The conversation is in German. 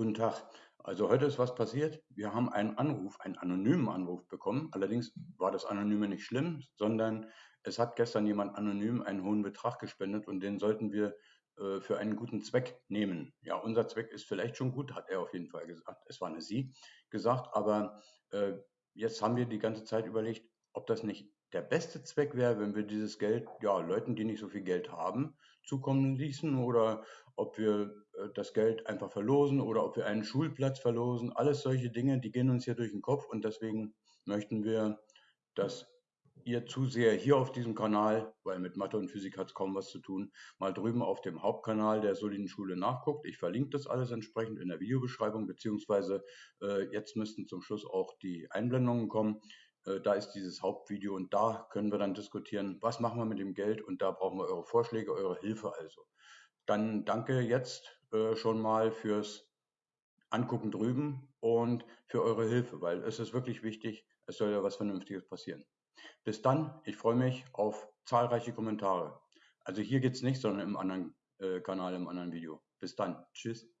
Guten Tag. Also heute ist was passiert. Wir haben einen Anruf, einen anonymen Anruf bekommen. Allerdings war das Anonyme nicht schlimm, sondern es hat gestern jemand anonym einen hohen Betrag gespendet und den sollten wir äh, für einen guten Zweck nehmen. Ja, unser Zweck ist vielleicht schon gut, hat er auf jeden Fall gesagt. Es war eine Sie gesagt, aber äh, jetzt haben wir die ganze Zeit überlegt, ob das nicht der beste Zweck wäre, wenn wir dieses Geld, ja, Leuten, die nicht so viel Geld haben, zukommen ließen oder ob wir äh, das Geld einfach verlosen oder ob wir einen Schulplatz verlosen. Alles solche Dinge, die gehen uns hier durch den Kopf und deswegen möchten wir, dass ihr Zuseher hier auf diesem Kanal, weil mit Mathe und Physik hat es kaum was zu tun, mal drüben auf dem Hauptkanal der Soliden Schule nachguckt. Ich verlinke das alles entsprechend in der Videobeschreibung, beziehungsweise äh, jetzt müssten zum Schluss auch die Einblendungen kommen. Äh, da ist dieses Hauptvideo und da können wir dann diskutieren, was machen wir mit dem Geld und da brauchen wir eure Vorschläge, eure Hilfe also. Dann danke jetzt äh, schon mal fürs Angucken drüben und für eure Hilfe, weil es ist wirklich wichtig, es soll ja was Vernünftiges passieren. Bis dann, ich freue mich auf zahlreiche Kommentare. Also hier geht es nicht, sondern im anderen äh, Kanal, im anderen Video. Bis dann. Tschüss.